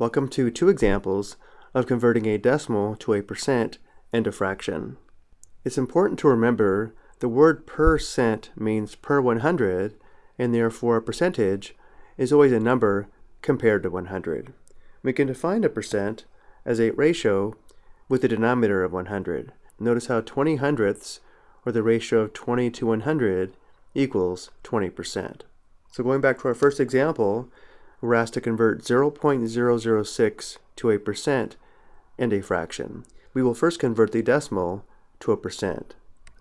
Welcome to two examples of converting a decimal to a percent and a fraction. It's important to remember the word percent means per 100 and therefore a percentage is always a number compared to 100. We can define a percent as a ratio with a denominator of 100. Notice how 20 hundredths, or the ratio of 20 to 100, equals 20%. So going back to our first example, we're asked to convert 0.006 to a percent and a fraction. We will first convert the decimal to a percent.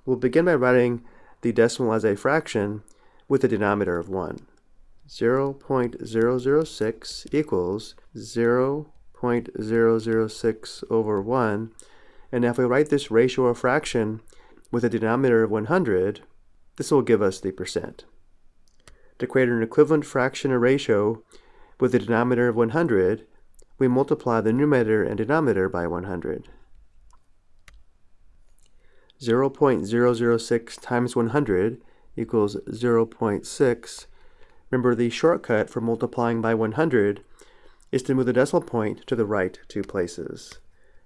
We'll begin by writing the decimal as a fraction with a denominator of 1. 0.006 equals 0.006 over 1. And if we write this ratio or fraction with a denominator of 100, this will give us the percent. To create an equivalent fraction or ratio with a denominator of 100, we multiply the numerator and denominator by 100. 0.006 times 100 equals 0.6. Remember the shortcut for multiplying by 100 is to move the decimal point to the right two places.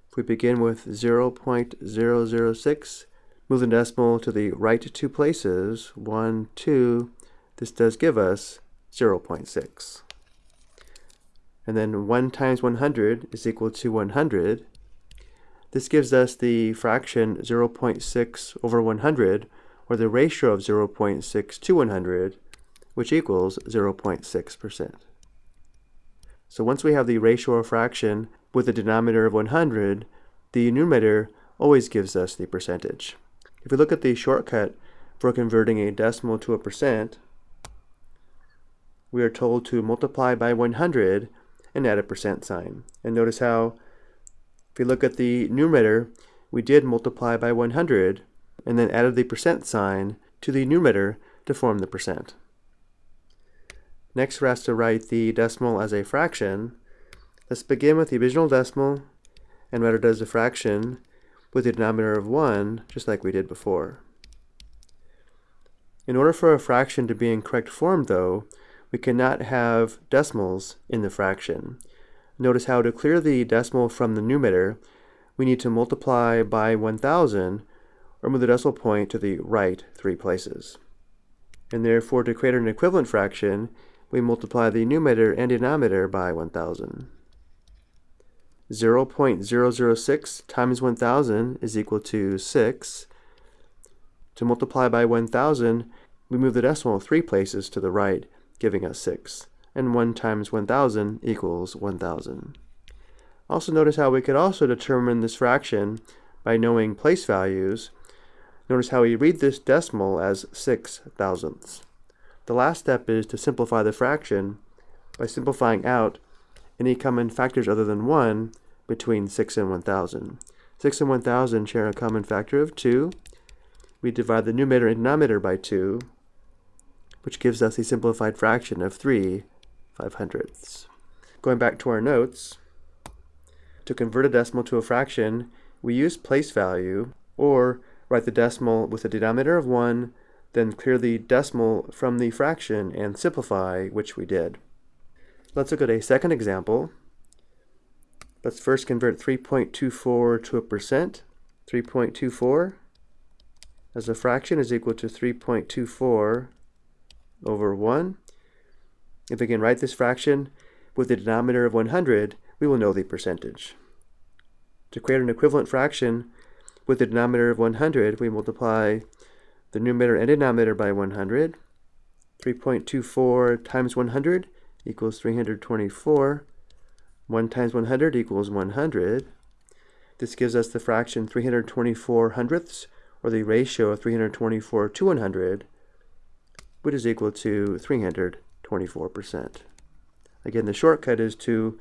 If we begin with 0.006, move the decimal to the right two places, 1, 2, this does give us 0.6. And then 1 times 100 is equal to 100. This gives us the fraction 0.6 over 100, or the ratio of 0.6 to 100, which equals 0.6%. So once we have the ratio or fraction with a denominator of 100, the numerator always gives us the percentage. If we look at the shortcut for converting a decimal to a percent, we are told to multiply by 100 and add a percent sign. And notice how, if we look at the numerator, we did multiply by 100 and then added the percent sign to the numerator to form the percent. Next, we're asked to write the decimal as a fraction. Let's begin with the original decimal and write it as a fraction with the denominator of 1, just like we did before. In order for a fraction to be in correct form, though, we cannot have decimals in the fraction. Notice how to clear the decimal from the numerator, we need to multiply by 1000 or move the decimal point to the right three places. And therefore, to create an equivalent fraction, we multiply the numerator and denominator by 1000. 0.006 times 1000 is equal to 6. To multiply by 1000, we move the decimal three places to the right, giving us 6. And 1 times 1000 equals 1000. Also notice how we could also determine this fraction by knowing place values. Notice how we read this decimal as 6 thousandths. The last step is to simplify the fraction by simplifying out any common factors other than 1 between 6 and 1000. 6 and 1000 share a common factor of 2. We divide the numerator and denominator by 2, which gives us a simplified fraction of 3 5 hundredths. Going back to our notes, to convert a decimal to a fraction, we use place value, or write the decimal with a denominator of 1, then clear the decimal from the fraction and simplify, which we did. Let's look at a second example. Let's first convert 3.24 to a percent. 3.24 as a fraction is equal to 3.24 over 1. If we can write this fraction with the denominator of 100, we will know the percentage. To create an equivalent fraction with the denominator of 100, we multiply the numerator and denominator by 100. 3.24 times 100 equals 324. 1 times 100 equals 100. This gives us the fraction 324 hundredths, or the ratio of 324 to 100, which is equal to 324%. Again, the shortcut is to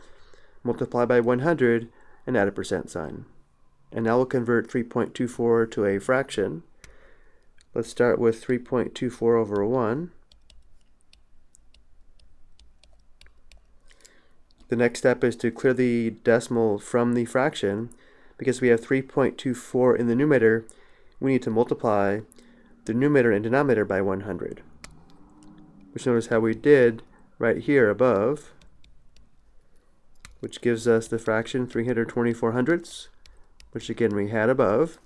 multiply by 100 and add a percent sign. And now we'll convert 3.24 to a fraction. Let's start with 3.24 over 1. The next step is to clear the decimal from the fraction. Because we have 3.24 in the numerator, we need to multiply the numerator and denominator by 100 which notice how we did right here above. which gives us the fraction 324 hundredths, which again we had above.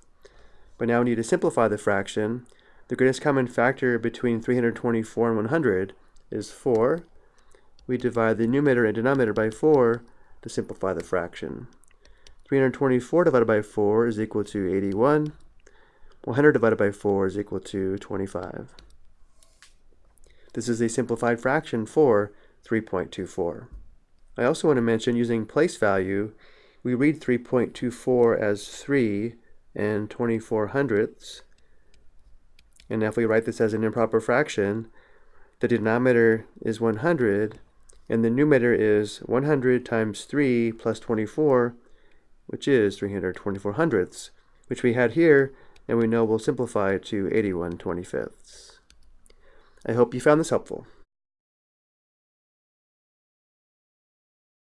But now we need to simplify the fraction. The greatest common factor between 324 and 100 is 4. We divide the numerator and denominator by 4 to simplify the fraction. 324 divided by 4 is equal to 81. 100 divided by 4 is equal to 25. This is a simplified fraction for 3.24. I also want to mention using place value, we read 3.24 as 3 and 24 hundredths. And if we write this as an improper fraction, the denominator is 100 and the numerator is 100 times 3 plus 24, which is 324 hundredths, which we had here, and we know we'll simplify to 81 25ths. I hope you found this helpful.